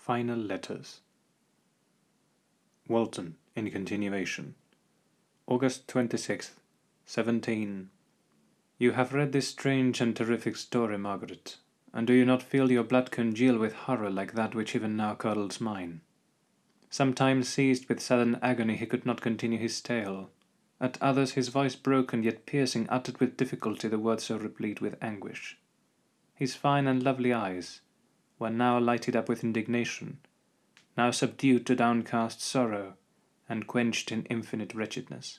Final Letters Walton, in continuation. August 26th, 17. You have read this strange and terrific story, Margaret, and do you not feel your blood congeal with horror like that which even now curdles mine? Sometimes seized with sudden agony he could not continue his tale. At others his voice broken yet piercing uttered with difficulty the words so replete with anguish. His fine and lovely eyes were now lighted up with indignation, now subdued to downcast sorrow, and quenched in infinite wretchedness.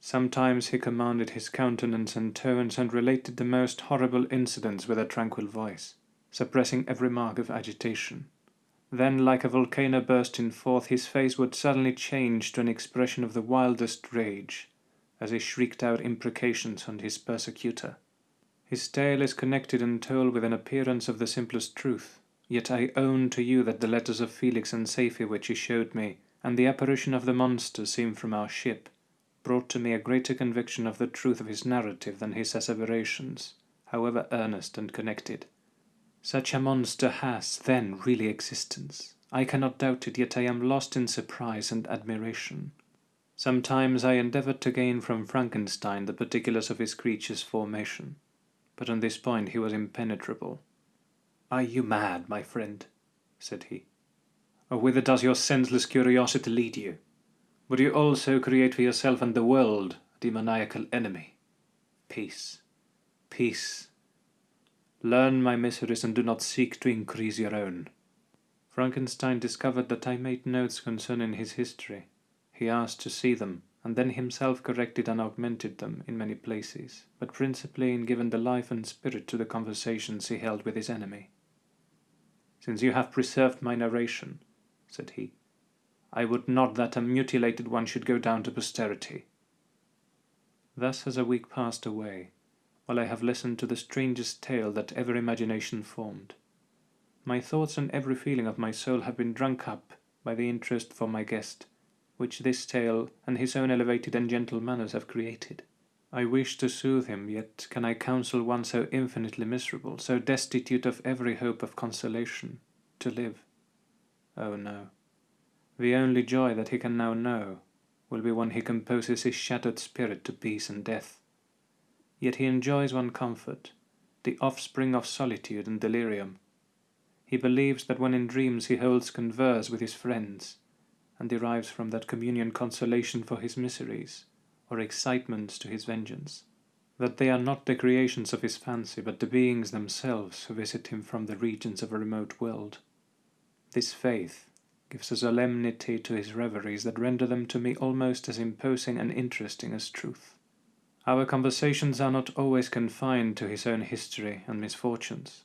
Sometimes he commanded his countenance and tones, and related the most horrible incidents with a tranquil voice, suppressing every mark of agitation. Then, like a volcano bursting forth, his face would suddenly change to an expression of the wildest rage, as he shrieked out imprecations on his persecutor. His tale is connected and told with an appearance of the simplest truth, yet I own to you that the letters of Felix and Safie which he showed me, and the apparition of the monster seen from our ship, brought to me a greater conviction of the truth of his narrative than his asseverations, however earnest and connected. Such a monster has, then, really existence. I cannot doubt it, yet I am lost in surprise and admiration. Sometimes I endeavoured to gain from Frankenstein the particulars of his creature's formation, but on this point he was impenetrable. Are you mad, my friend? said he. Or whither does your senseless curiosity lead you? Would you also create for yourself and the world a demoniacal enemy? Peace, peace, Learn my miseries and do not seek to increase your own. Frankenstein discovered that I made notes concerning his history. He asked to see them, and then himself corrected and augmented them in many places, but principally in giving the life and spirit to the conversations he held with his enemy. Since you have preserved my narration, said he, I would not that a mutilated one should go down to posterity. Thus has a week passed away, while I have listened to the strangest tale that ever imagination formed. My thoughts and every feeling of my soul have been drunk up by the interest for my guest, which this tale and his own elevated and gentle manners have created. I wish to soothe him, yet can I counsel one so infinitely miserable, so destitute of every hope of consolation, to live? Oh no! The only joy that he can now know will be when he composes his shattered spirit to peace and death. Yet he enjoys one comfort, the offspring of solitude and delirium. He believes that when in dreams he holds converse with his friends, and derives from that communion consolation for his miseries, or excitements to his vengeance. That they are not the creations of his fancy, but the beings themselves who visit him from the regions of a remote world. This faith gives a solemnity to his reveries that render them to me almost as imposing and interesting as truth. Our conversations are not always confined to his own history and misfortunes.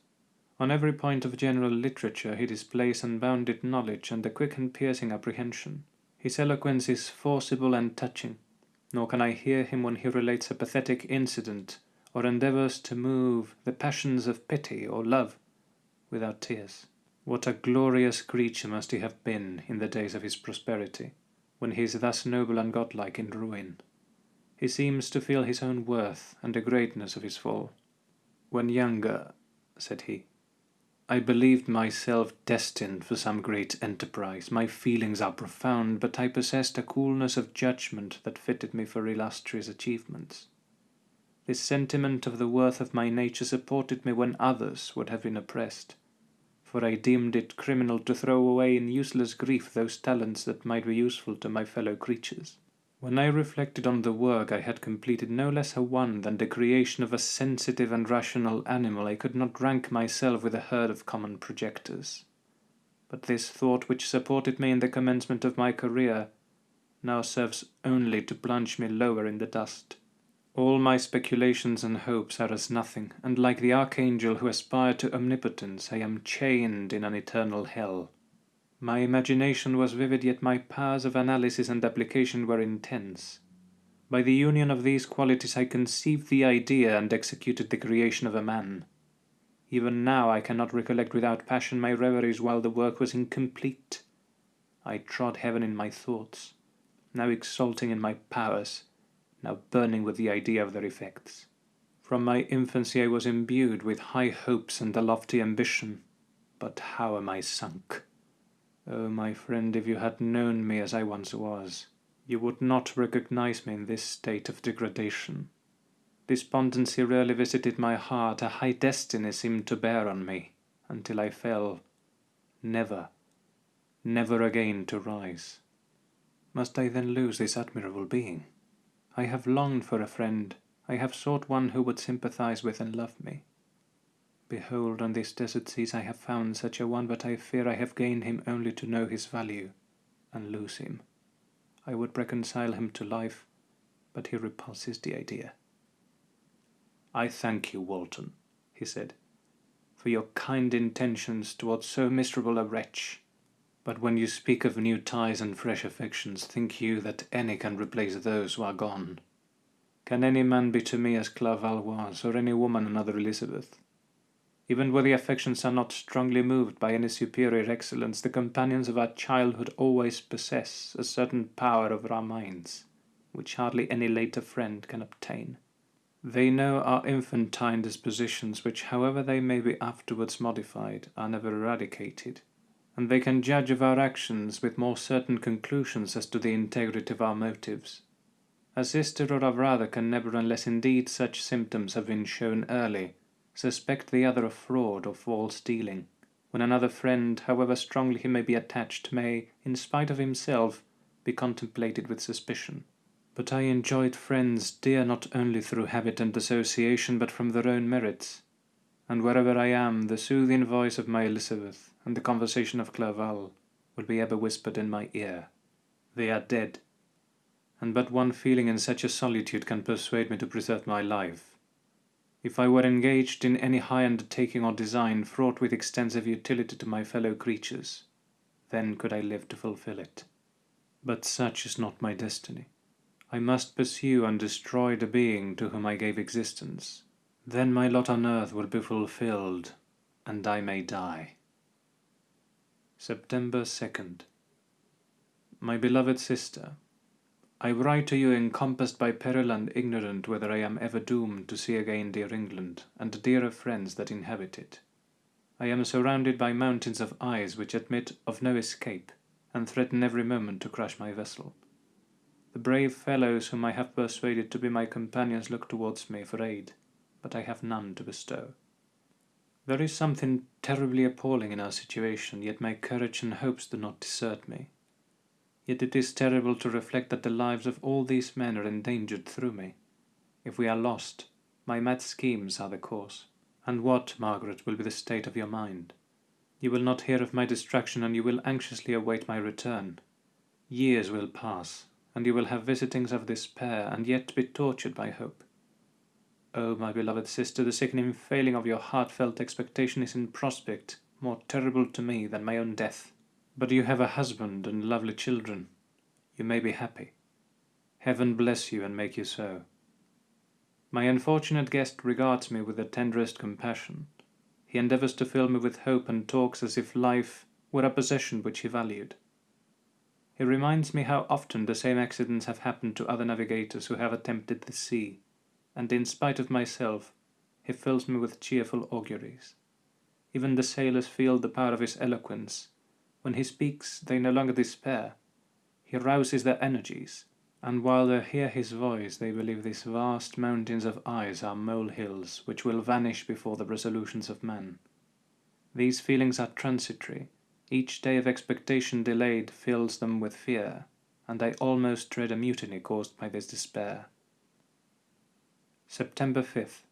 On every point of general literature he displays unbounded knowledge and a quick and piercing apprehension. His eloquence is forcible and touching, nor can I hear him when he relates a pathetic incident or endeavours to move the passions of pity or love without tears. What a glorious creature must he have been in the days of his prosperity, when he is thus noble and godlike in ruin. He seems to feel his own worth and the greatness of his fall. When younger, said he, I believed myself destined for some great enterprise. My feelings are profound, but I possessed a coolness of judgment that fitted me for illustrious achievements. This sentiment of the worth of my nature supported me when others would have been oppressed, for I deemed it criminal to throw away in useless grief those talents that might be useful to my fellow creatures. When I reflected on the work I had completed no less a one than the creation of a sensitive and rational animal, I could not rank myself with a herd of common projectors. But this thought which supported me in the commencement of my career now serves only to plunge me lower in the dust. All my speculations and hopes are as nothing, and like the archangel who aspired to omnipotence, I am chained in an eternal hell. My imagination was vivid, yet my powers of analysis and application were intense. By the union of these qualities I conceived the idea and executed the creation of a man. Even now I cannot recollect without passion my reveries while the work was incomplete. I trod heaven in my thoughts, now exulting in my powers, now burning with the idea of their effects. From my infancy I was imbued with high hopes and a lofty ambition, but how am I sunk! Oh, my friend, if you had known me as I once was, you would not recognize me in this state of degradation. Despondency rarely visited my heart, a high destiny seemed to bear on me, until I fell, never, never again to rise. Must I then lose this admirable being? I have longed for a friend, I have sought one who would sympathize with and love me. Behold, on these desert seas I have found such a one, but I fear I have gained him only to know his value, and lose him. I would reconcile him to life, but he repulses the idea. I thank you, Walton, he said, for your kind intentions towards so miserable a wretch. But when you speak of new ties and fresh affections, think you that any can replace those who are gone? Can any man be to me as Clerval was, or any woman another Elizabeth? Even where the affections are not strongly moved by any superior excellence, the companions of our childhood always possess a certain power over our minds, which hardly any later friend can obtain. They know our infantine dispositions, which, however they may be afterwards modified, are never eradicated, and they can judge of our actions with more certain conclusions as to the integrity of our motives. A sister or a brother can never, unless indeed such symptoms have been shown early, suspect the other of fraud or false dealing, when another friend, however strongly he may be attached, may, in spite of himself, be contemplated with suspicion. But I enjoyed friends dear not only through habit and association, but from their own merits. And wherever I am, the soothing voice of my Elizabeth and the conversation of Clerval will be ever whispered in my ear. They are dead, and but one feeling in such a solitude can persuade me to preserve my life if I were engaged in any high undertaking or design fraught with extensive utility to my fellow creatures, then could I live to fulfill it. But such is not my destiny. I must pursue and destroy the being to whom I gave existence. Then my lot on earth will be fulfilled, and I may die. September 2nd. My beloved sister, I write to you encompassed by peril and ignorant whether I am ever doomed to see again dear England, and dearer friends that inhabit it. I am surrounded by mountains of ice which admit of no escape, and threaten every moment to crush my vessel. The brave fellows whom I have persuaded to be my companions look towards me for aid, but I have none to bestow. There is something terribly appalling in our situation, yet my courage and hopes do not desert me. Yet it is terrible to reflect that the lives of all these men are endangered through me. If we are lost, my mad schemes are the cause. And what, Margaret, will be the state of your mind? You will not hear of my destruction, and you will anxiously await my return. Years will pass, and you will have visitings of despair, and yet be tortured by hope. Oh, my beloved sister, the sickening failing of your heartfelt expectation is in prospect more terrible to me than my own death. But you have a husband and lovely children. You may be happy. Heaven bless you and make you so. My unfortunate guest regards me with the tenderest compassion. He endeavours to fill me with hope and talks as if life were a possession which he valued. He reminds me how often the same accidents have happened to other navigators who have attempted the sea, and in spite of myself, he fills me with cheerful auguries. Even the sailors feel the power of his eloquence, when he speaks, they no longer despair. He rouses their energies, and while they hear his voice, they believe these vast mountains of ice are molehills which will vanish before the resolutions of men. These feelings are transitory. Each day of expectation delayed fills them with fear, and I almost dread a mutiny caused by this despair. September 5th.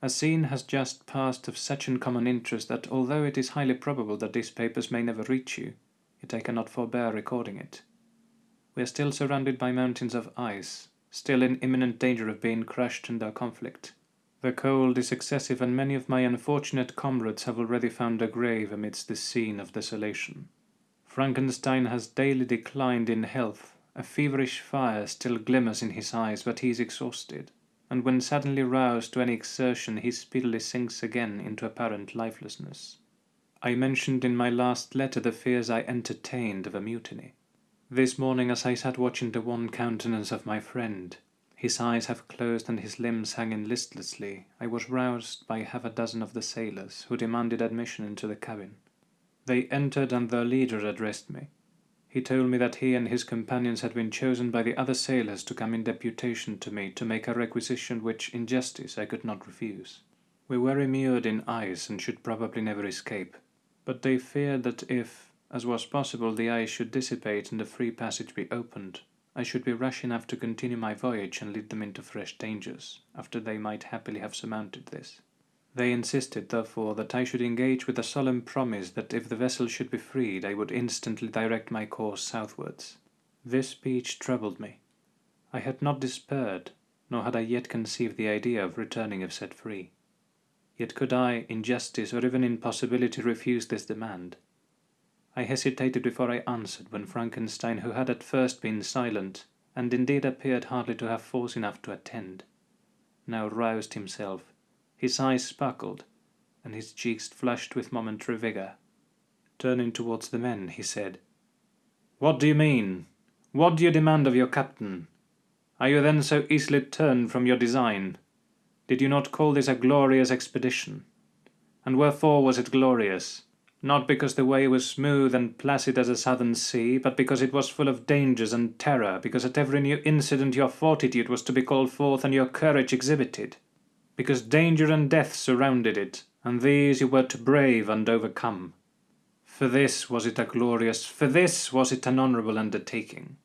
A scene has just passed of such uncommon interest that although it is highly probable that these papers may never reach you, yet I cannot forbear recording it. We are still surrounded by mountains of ice, still in imminent danger of being crushed under conflict. The cold is excessive, and many of my unfortunate comrades have already found a grave amidst this scene of desolation. Frankenstein has daily declined in health, a feverish fire still glimmers in his eyes, but he is exhausted and when suddenly roused to any exertion he speedily sinks again into apparent lifelessness. I mentioned in my last letter the fears I entertained of a mutiny. This morning as I sat watching the wan countenance of my friend, his eyes half closed and his limbs hanging listlessly, I was roused by half a dozen of the sailors, who demanded admission into the cabin. They entered and their leader addressed me. He told me that he and his companions had been chosen by the other sailors to come in deputation to me to make a requisition which, in justice, I could not refuse. We were immured in ice and should probably never escape, but they feared that if, as was possible, the ice should dissipate and a free passage be opened, I should be rash enough to continue my voyage and lead them into fresh dangers, after they might happily have surmounted this. They insisted, therefore, that I should engage with a solemn promise that if the vessel should be freed I would instantly direct my course southwards. This speech troubled me. I had not despaired, nor had I yet conceived the idea of returning if set free. Yet could I, in justice or even in possibility, refuse this demand? I hesitated before I answered when Frankenstein, who had at first been silent, and indeed appeared hardly to have force enough to attend, now roused himself his eyes sparkled, and his cheeks flushed with momentary vigour. Turning towards the men, he said, What do you mean? What do you demand of your captain? Are you then so easily turned from your design? Did you not call this a glorious expedition? And wherefore was it glorious? Not because the way was smooth and placid as a southern sea, but because it was full of dangers and terror, because at every new incident your fortitude was to be called forth and your courage exhibited because danger and death surrounded it, and these you were to brave and overcome. For this was it a glorious, for this was it an honourable undertaking.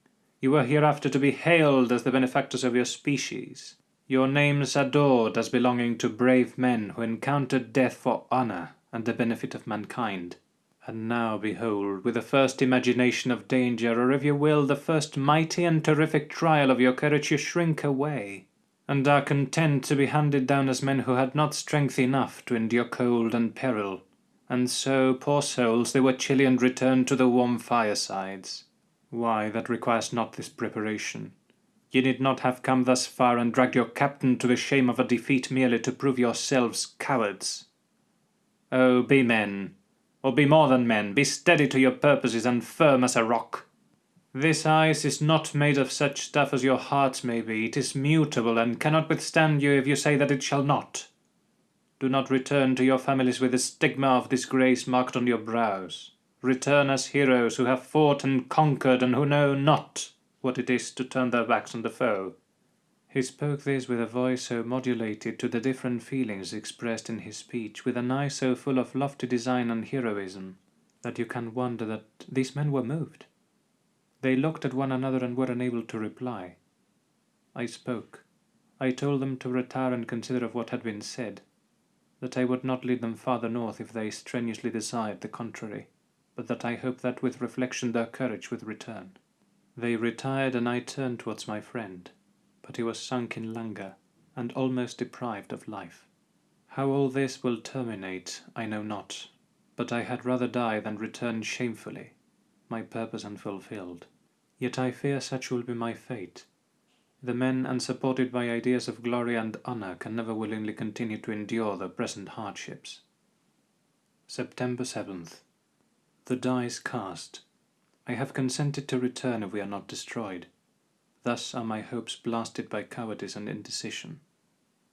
You were hereafter to be hailed as the benefactors of your species, your names adored as belonging to brave men who encountered death for honour and the benefit of mankind. And now, behold, with the first imagination of danger, or if you will, the first mighty and terrific trial of your courage, you shrink away, and are content to be handed down as men who had not strength enough to endure cold and peril. And so, poor souls, they were chilly and returned to the warm firesides. Why, that requires not this preparation. Ye need not have come thus far and dragged your captain to the shame of a defeat merely to prove yourselves cowards. Oh, be men, or be more than men, be steady to your purposes and firm as a rock. This ice is not made of such stuff as your hearts may be. It is mutable, and cannot withstand you if you say that it shall not. Do not return to your families with the stigma of disgrace marked on your brows. Return as heroes who have fought and conquered, and who know not what it is to turn their backs on the foe. He spoke this with a voice so modulated to the different feelings expressed in his speech, with an eye so full of lofty design and heroism, that you can wonder that these men were moved. They looked at one another and were unable to reply. I spoke. I told them to retire and consider of what had been said, that I would not lead them farther north if they strenuously desired the contrary, but that I hoped that with reflection their courage would return. They retired and I turned towards my friend, but he was sunk in languor, and almost deprived of life. How all this will terminate I know not, but I had rather die than return shamefully, my purpose unfulfilled. Yet I fear such will be my fate. The men unsupported by ideas of glory and honour can never willingly continue to endure the present hardships. September 7th. The die is cast. I have consented to return if we are not destroyed. Thus are my hopes blasted by cowardice and indecision.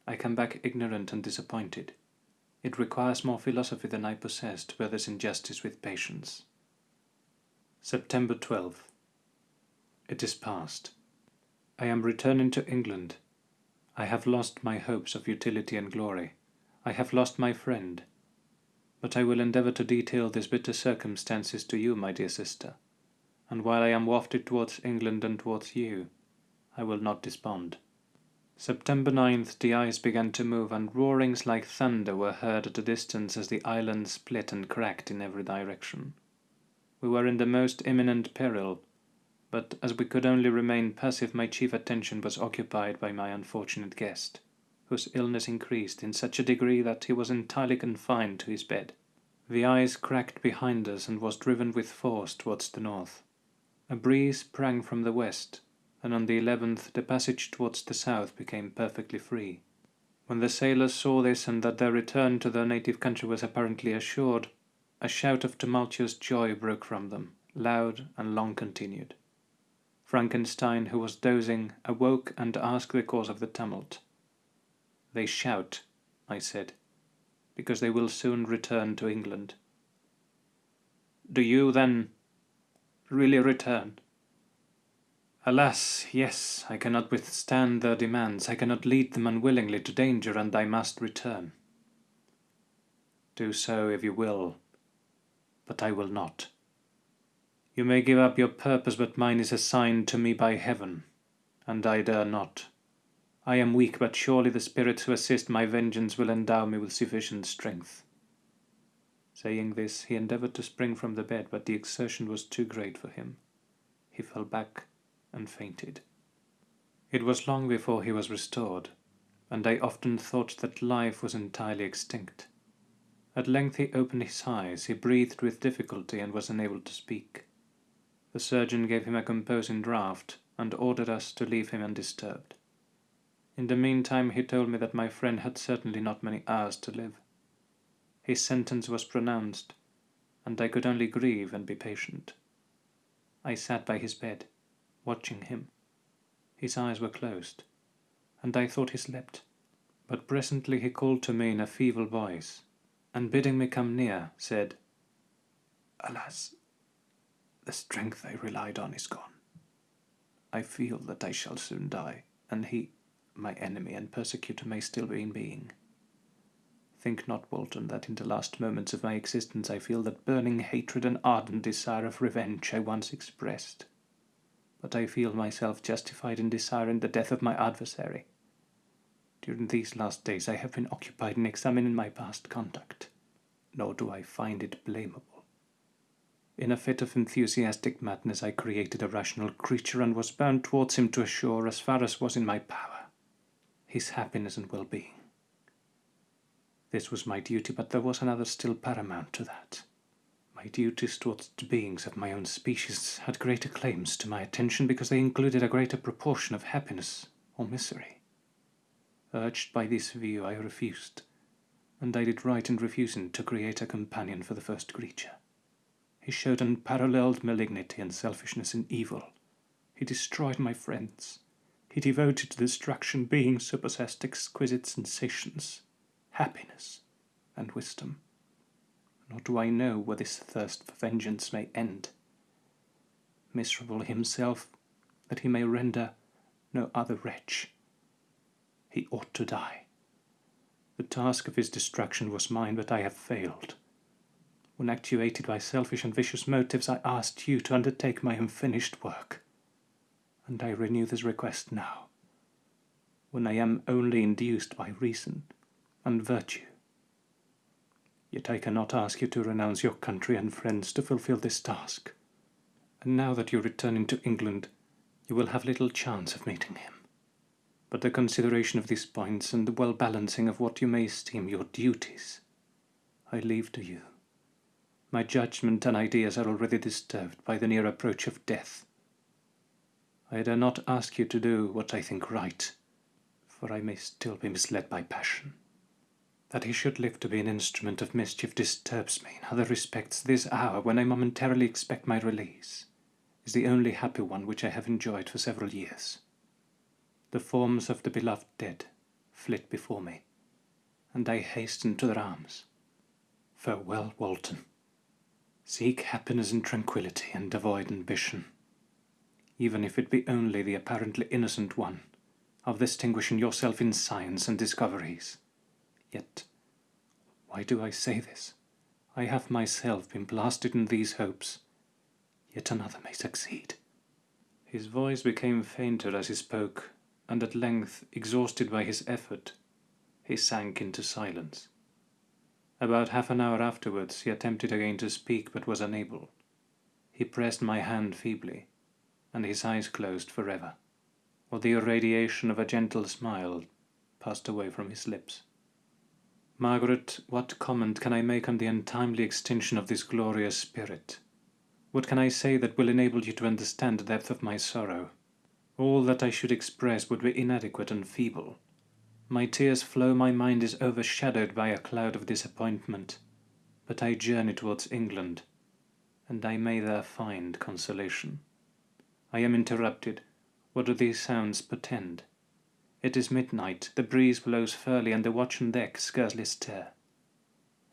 I come back ignorant and disappointed. It requires more philosophy than I possess to bear this injustice with patience. September 12th. It is past. I am returning to England. I have lost my hopes of utility and glory. I have lost my friend. But I will endeavour to detail these bitter circumstances to you, my dear sister, and while I am wafted towards England and towards you, I will not despond. September 9th the ice began to move, and roarings like thunder were heard at a distance as the island split and cracked in every direction. We were in the most imminent peril, but as we could only remain passive my chief attention was occupied by my unfortunate guest, whose illness increased in such a degree that he was entirely confined to his bed. The ice cracked behind us and was driven with force towards the north. A breeze sprang from the west, and on the eleventh the passage towards the south became perfectly free. When the sailors saw this and that their return to their native country was apparently assured, a shout of tumultuous joy broke from them, loud and long continued. Frankenstein, who was dozing, awoke and asked the cause of the tumult. They shout, I said, because they will soon return to England. Do you, then, really return? Alas, yes, I cannot withstand their demands. I cannot lead them unwillingly to danger, and I must return. Do so if you will, but I will not. You may give up your purpose, but mine is assigned to me by heaven, and I dare not. I am weak, but surely the spirits who assist my vengeance will endow me with sufficient strength. Saying this, he endeavored to spring from the bed, but the exertion was too great for him. He fell back and fainted. It was long before he was restored, and I often thought that life was entirely extinct. At length he opened his eyes, he breathed with difficulty, and was unable to speak. The surgeon gave him a composing draught, and ordered us to leave him undisturbed. In the meantime, he told me that my friend had certainly not many hours to live. His sentence was pronounced, and I could only grieve and be patient. I sat by his bed, watching him. His eyes were closed, and I thought he slept. But presently he called to me in a feeble voice, and bidding me come near, said, Alas, the strength I relied on is gone. I feel that I shall soon die, and he, my enemy and persecutor, may still be in being. Think not, Walton, that in the last moments of my existence I feel that burning hatred and ardent desire of revenge I once expressed but I feel myself justified in desiring the death of my adversary. During these last days I have been occupied in examining my past conduct, nor do I find it blamable. In a fit of enthusiastic madness I created a rational creature and was bound towards him to assure, as far as was in my power, his happiness and well-being. This was my duty, but there was another still paramount to that. My duties towards beings of my own species had greater claims to my attention because they included a greater proportion of happiness or misery. Urged by this view, I refused, and I did right in refusing to create a companion for the first creature. He showed unparalleled malignity and selfishness in evil. He destroyed my friends. He devoted to destruction beings who possessed exquisite sensations, happiness, and wisdom nor do I know where this thirst for vengeance may end. Miserable himself, that he may render no other wretch. He ought to die. The task of his destruction was mine, but I have failed. When actuated by selfish and vicious motives, I asked you to undertake my unfinished work. And I renew this request now, when I am only induced by reason and virtue Yet I cannot ask you to renounce your country and friends to fulfill this task. And now that you return into England, you will have little chance of meeting him. But the consideration of these points and the well balancing of what you may esteem your duties, I leave to you. My judgment and ideas are already disturbed by the near approach of death. I dare not ask you to do what I think right, for I may still be misled by passion. That he should live to be an instrument of mischief disturbs me in other respects. This hour, when I momentarily expect my release, is the only happy one which I have enjoyed for several years. The forms of the beloved dead flit before me, and I hasten to their arms. Farewell, Walton. Seek happiness and tranquillity, and avoid ambition, even if it be only the apparently innocent one of distinguishing yourself in science and discoveries. Yet, why do I say this? I have myself been blasted in these hopes. Yet another may succeed. His voice became fainter as he spoke, and at length, exhausted by his effort, he sank into silence. About half an hour afterwards he attempted again to speak, but was unable. He pressed my hand feebly, and his eyes closed forever, while the irradiation of a gentle smile passed away from his lips. Margaret, what comment can I make on the untimely extinction of this glorious spirit? What can I say that will enable you to understand the depth of my sorrow? All that I should express would be inadequate and feeble. My tears flow, my mind is overshadowed by a cloud of disappointment. But I journey towards England, and I may there find consolation. I am interrupted. What do these sounds portend? It is midnight, the breeze blows fairly, and the watch on deck scarcely stir.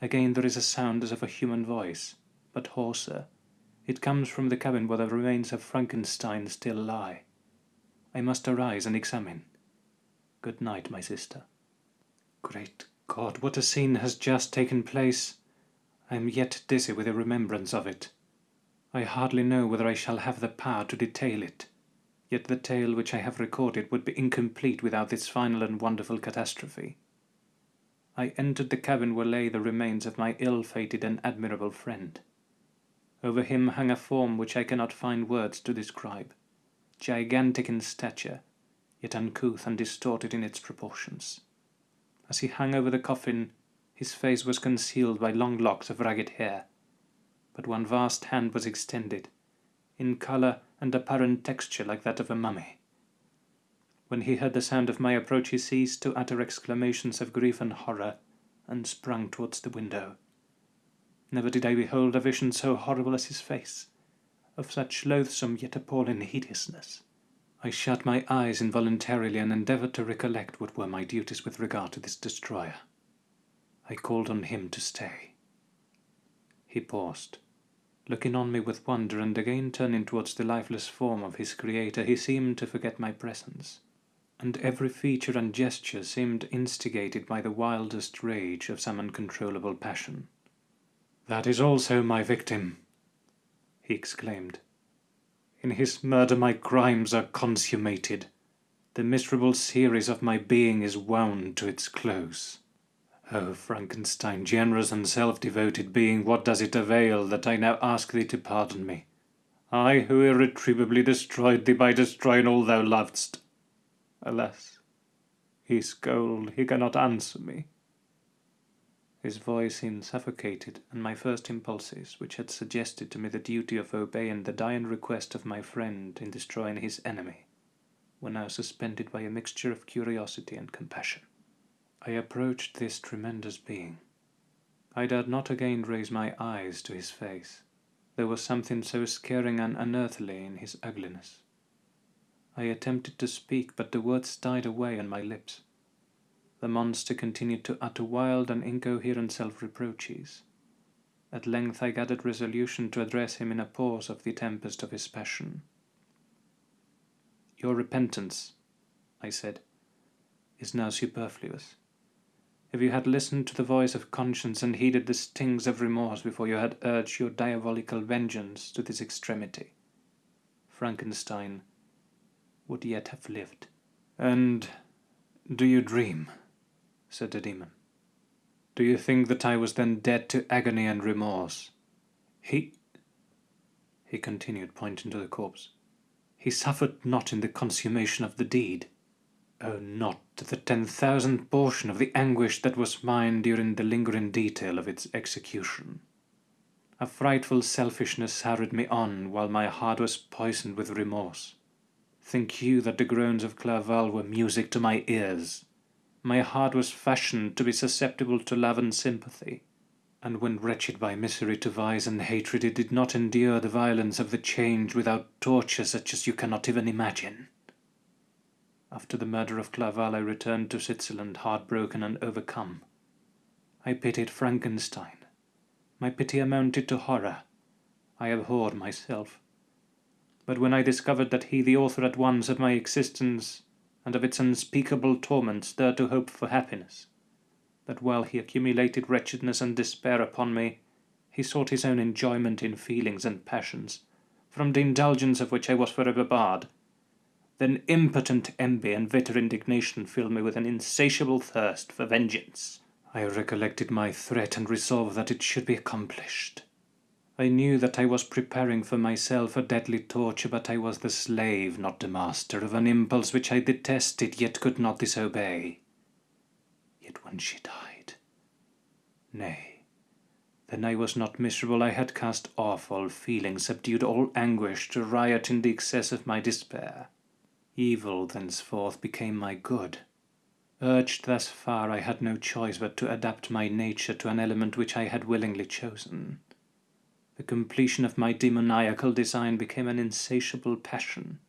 Again there is a sound as of a human voice, but hoarser. It comes from the cabin where the remains of Frankenstein still lie. I must arise and examine. Good night, my sister. Great God, what a scene has just taken place! I am yet dizzy with the remembrance of it. I hardly know whether I shall have the power to detail it, yet the tale which I have recorded would be incomplete without this final and wonderful catastrophe. I entered the cabin where lay the remains of my ill-fated and admirable friend. Over him hung a form which I cannot find words to describe, gigantic in stature, yet uncouth and distorted in its proportions. As he hung over the coffin, his face was concealed by long locks of ragged hair, but one vast hand was extended, in colour and apparent texture like that of a mummy. When he heard the sound of my approach he ceased to utter exclamations of grief and horror, and sprung towards the window. Never did I behold a vision so horrible as his face, of such loathsome yet appalling hideousness. I shut my eyes involuntarily and endeavoured to recollect what were my duties with regard to this destroyer. I called on him to stay. He paused. Looking on me with wonder and again turning towards the lifeless form of his creator, he seemed to forget my presence, and every feature and gesture seemed instigated by the wildest rage of some uncontrollable passion. That is also my victim, he exclaimed. In his murder my crimes are consummated. The miserable series of my being is wound to its close. Oh, Frankenstein, generous and self-devoted being, what does it avail that I now ask thee to pardon me? I who irretrievably destroyed thee by destroying all thou lovedst. Alas, he cold, he cannot answer me. His voice seemed suffocated, and my first impulses, which had suggested to me the duty of obeying the dying request of my friend in destroying his enemy, were now suspended by a mixture of curiosity and compassion. I approached this tremendous being. I dared not again raise my eyes to his face. There was something so scaring and unearthly in his ugliness. I attempted to speak, but the words died away on my lips. The monster continued to utter wild and incoherent self-reproaches. At length I gathered resolution to address him in a pause of the tempest of his passion. Your repentance, I said, is now superfluous. If you had listened to the voice of conscience and heeded the stings of remorse before you had urged your diabolical vengeance to this extremity, Frankenstein would yet have lived. And do you dream? Said the demon. Do you think that I was then dead to agony and remorse? He, he continued, pointing to the corpse, he suffered not in the consummation of the deed. Oh, not to the ten thousandth portion of the anguish that was mine during the lingering detail of its execution. A frightful selfishness hurried me on while my heart was poisoned with remorse. Think you that the groans of Clerval were music to my ears? My heart was fashioned to be susceptible to love and sympathy, and when wretched by misery to vice and hatred, it did not endure the violence of the change without torture such as you cannot even imagine. After the murder of Clerval, I returned to Switzerland heartbroken and overcome. I pitied Frankenstein. My pity amounted to horror. I abhorred myself. But when I discovered that he, the author at once of my existence and of its unspeakable torments dare to hope for happiness, that while he accumulated wretchedness and despair upon me, he sought his own enjoyment in feelings and passions, from the indulgence of which I was forever barred. Then impotent envy and bitter indignation filled me with an insatiable thirst for vengeance. I recollected my threat and resolved that it should be accomplished. I knew that I was preparing for myself a deadly torture, but I was the slave, not the master, of an impulse which I detested, yet could not disobey. Yet when she died, nay, then I was not miserable, I had cast off all feeling, subdued all anguish, to riot in the excess of my despair. Evil thenceforth became my good. Urged thus far, I had no choice but to adapt my nature to an element which I had willingly chosen. The completion of my demoniacal design became an insatiable passion.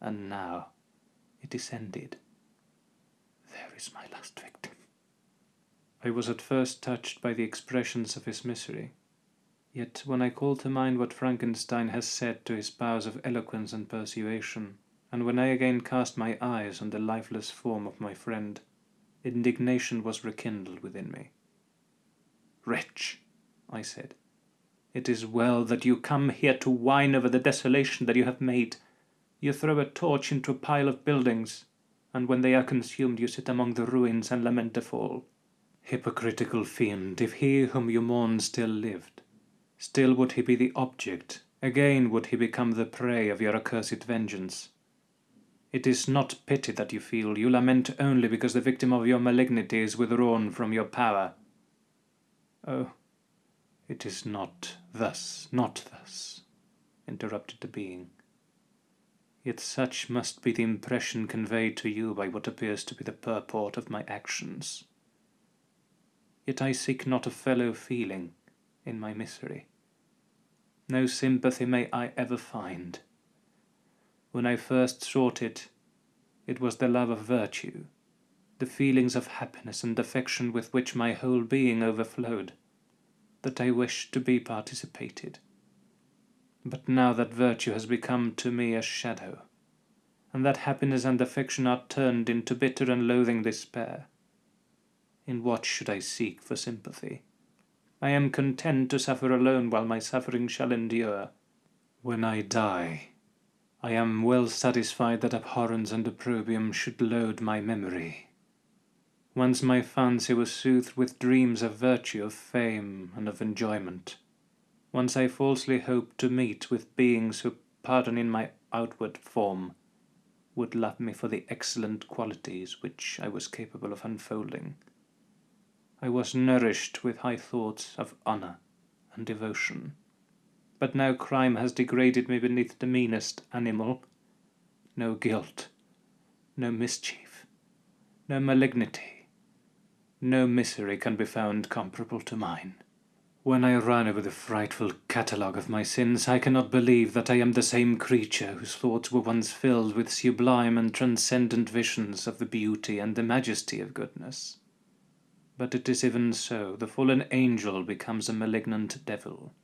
And now it is ended. There is my last victim. I was at first touched by the expressions of his misery. Yet when I call to mind what Frankenstein has said to his powers of eloquence and persuasion, and when I again cast my eyes on the lifeless form of my friend, indignation was rekindled within me. Wretch, I said, it is well that you come here to whine over the desolation that you have made. You throw a torch into a pile of buildings, and when they are consumed you sit among the ruins and lament the fall. Hypocritical fiend, if he whom you mourn still lived, still would he be the object, again would he become the prey of your accursed vengeance. It is not pity that you feel, you lament only because the victim of your malignity is withdrawn from your power. Oh, it is not thus, not thus, interrupted the being. Yet such must be the impression conveyed to you by what appears to be the purport of my actions. Yet I seek not a fellow feeling in my misery. No sympathy may I ever find when I first sought it, it was the love of virtue, the feelings of happiness and affection with which my whole being overflowed, that I wished to be participated. But now that virtue has become to me a shadow, and that happiness and affection are turned into bitter and loathing despair, in what should I seek for sympathy? I am content to suffer alone while my suffering shall endure. When I die, I am well satisfied that abhorrence and opprobrium should load my memory. Once my fancy was soothed with dreams of virtue, of fame, and of enjoyment. Once I falsely hoped to meet with beings who, pardoning my outward form, would love me for the excellent qualities which I was capable of unfolding. I was nourished with high thoughts of honour and devotion. But now crime has degraded me beneath the meanest animal. No guilt, no mischief, no malignity, no misery can be found comparable to mine. When I run over the frightful catalogue of my sins, I cannot believe that I am the same creature whose thoughts were once filled with sublime and transcendent visions of the beauty and the majesty of goodness. But it is even so, the fallen angel becomes a malignant devil.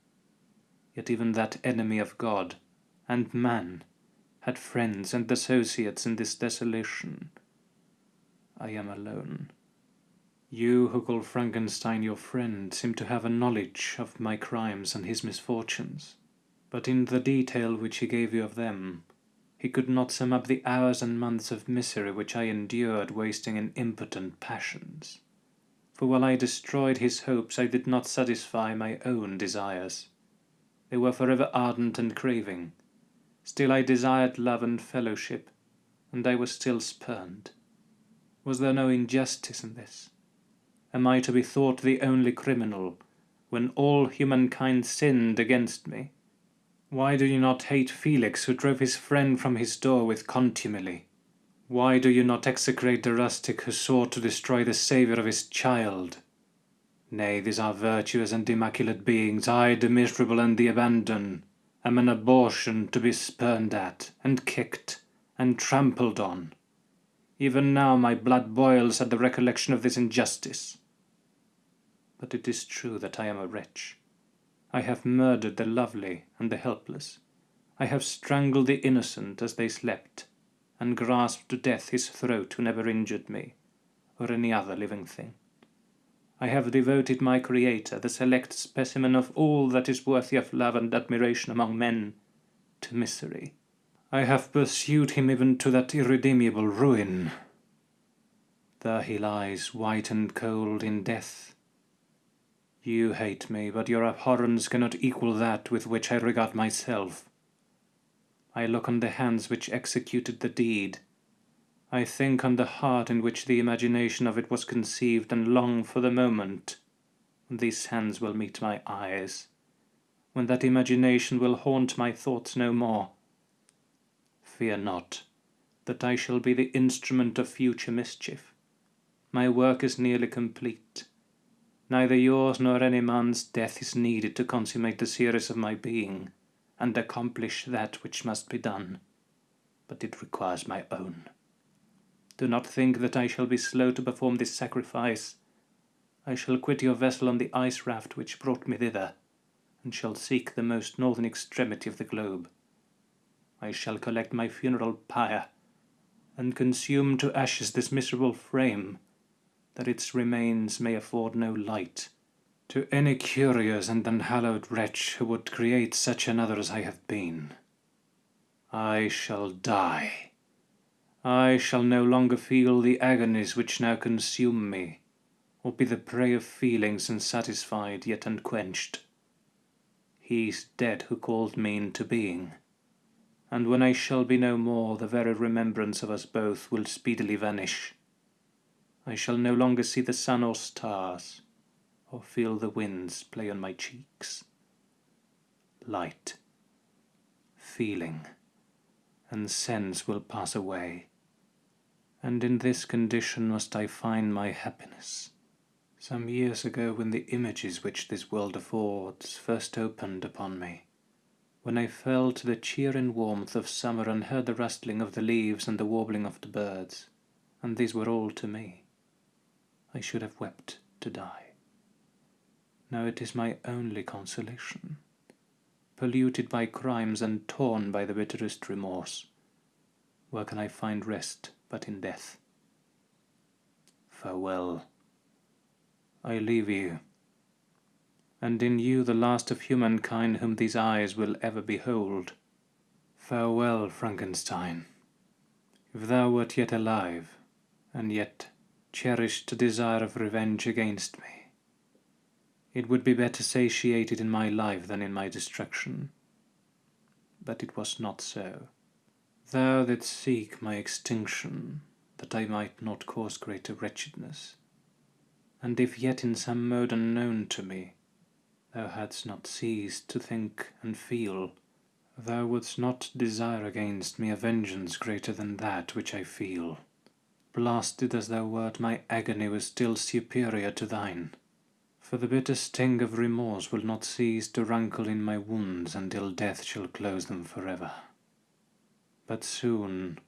Yet even that enemy of God and man had friends and associates in this desolation. I am alone. You who call Frankenstein your friend seem to have a knowledge of my crimes and his misfortunes, but in the detail which he gave you of them, he could not sum up the hours and months of misery which I endured wasting in impotent passions. For while I destroyed his hopes, I did not satisfy my own desires. They were forever ardent and craving. Still I desired love and fellowship, and I was still spurned. Was there no injustice in this? Am I to be thought the only criminal, when all humankind sinned against me? Why do you not hate Felix, who drove his friend from his door with contumely? Why do you not execrate the rustic who sought to destroy the saviour of his child? Nay, these are virtuous and immaculate beings. I, the miserable and the abandoned, am an abortion to be spurned at, and kicked, and trampled on. Even now my blood boils at the recollection of this injustice. But it is true that I am a wretch. I have murdered the lovely and the helpless. I have strangled the innocent as they slept, and grasped to death his throat who never injured me, or any other living thing. I have devoted my Creator, the select specimen of all that is worthy of love and admiration among men, to misery. I have pursued him even to that irredeemable ruin. There he lies, white and cold, in death. You hate me, but your abhorrence cannot equal that with which I regard myself. I look on the hands which executed the deed, I think on the heart in which the imagination of it was conceived, and long for the moment when these hands will meet my eyes, when that imagination will haunt my thoughts no more. Fear not that I shall be the instrument of future mischief. My work is nearly complete. Neither yours nor any man's death is needed to consummate the series of my being, and accomplish that which must be done, but it requires my own. Do not think that I shall be slow to perform this sacrifice. I shall quit your vessel on the ice raft which brought me thither, and shall seek the most northern extremity of the globe. I shall collect my funeral pyre, and consume to ashes this miserable frame, that its remains may afford no light to any curious and unhallowed wretch who would create such another as I have been. I shall die. I shall no longer feel the agonies which now consume me, or be the prey of feelings unsatisfied yet unquenched. He is dead who called me into being, and when I shall be no more, the very remembrance of us both will speedily vanish. I shall no longer see the sun or stars, or feel the winds play on my cheeks. Light, feeling, and sense will pass away, and in this condition must I find my happiness. Some years ago, when the images which this world affords first opened upon me, when I felt the cheer and warmth of summer and heard the rustling of the leaves and the warbling of the birds, and these were all to me, I should have wept to die. Now it is my only consolation, polluted by crimes and torn by the bitterest remorse. Where can I find rest but in death? Farewell. I leave you, and in you the last of humankind whom these eyes will ever behold. Farewell, Frankenstein. If thou wert yet alive, and yet cherished a desire of revenge against me, it would be better satiated in my life than in my destruction. But it was not so. Thou didst seek my extinction, that I might not cause greater wretchedness. And if yet in some mode unknown to me, thou hadst not ceased to think and feel, thou wouldst not desire against me a vengeance greater than that which I feel. Blasted as thou wert, my agony was still superior to thine for the bitter sting of remorse will not cease to rankle in my wounds until death shall close them forever. But soon,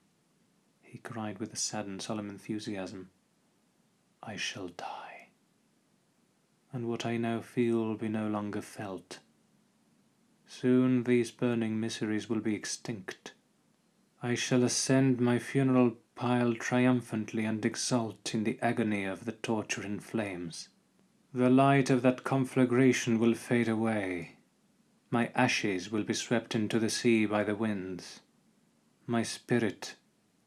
he cried with a sad and solemn enthusiasm, I shall die, and what I now feel will be no longer felt. Soon these burning miseries will be extinct. I shall ascend my funeral pile triumphantly and exult in the agony of the torturing flames. The light of that conflagration will fade away. My ashes will be swept into the sea by the winds. My spirit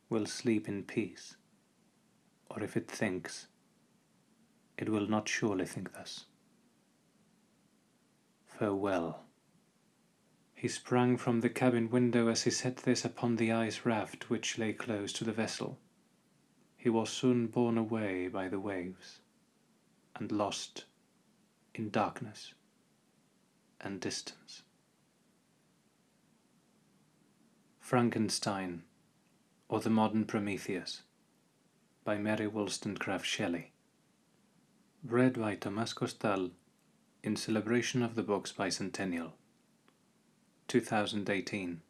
will sleep in peace. Or if it thinks, it will not surely think thus. Farewell. He sprang from the cabin window as he said this upon the ice raft which lay close to the vessel. He was soon borne away by the waves and lost in darkness and distance. Frankenstein or the Modern Prometheus by Mary Wollstonecraft Shelley. Read by Thomas Costal in celebration of the book's bicentennial. 2018.